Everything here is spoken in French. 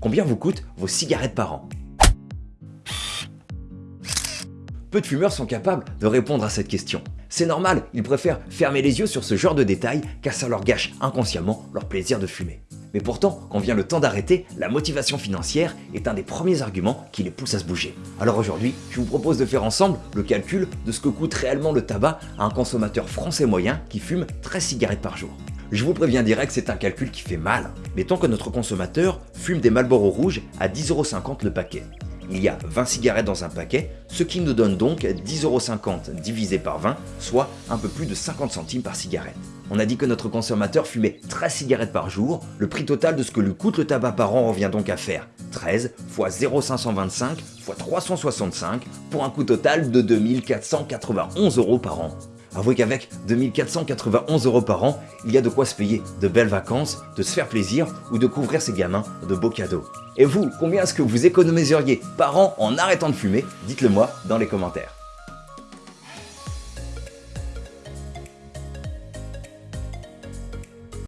Combien vous coûtent vos cigarettes par an Peu de fumeurs sont capables de répondre à cette question. C'est normal, ils préfèrent fermer les yeux sur ce genre de détails car ça leur gâche inconsciemment leur plaisir de fumer. Mais pourtant, quand vient le temps d'arrêter, la motivation financière est un des premiers arguments qui les pousse à se bouger. Alors aujourd'hui, je vous propose de faire ensemble le calcul de ce que coûte réellement le tabac à un consommateur français moyen qui fume 13 cigarettes par jour. Je vous préviens direct, c'est un calcul qui fait mal. Mettons que notre consommateur fume des Marlboro rouges à 10,50€ le paquet. Il y a 20 cigarettes dans un paquet, ce qui nous donne donc 10,50€ divisé par 20, soit un peu plus de 50 centimes par cigarette. On a dit que notre consommateur fumait 13 cigarettes par jour, le prix total de ce que lui coûte le tabac par an revient donc à faire 13 fois 0,525 fois 365 pour un coût total de 2491 euros par an. Avouez qu'avec 2491 euros par an, il y a de quoi se payer de belles vacances, de se faire plaisir ou de couvrir ses gamins de beaux cadeaux. Et vous, combien est-ce que vous économiseriez par an en arrêtant de fumer? Dites-le moi dans les commentaires.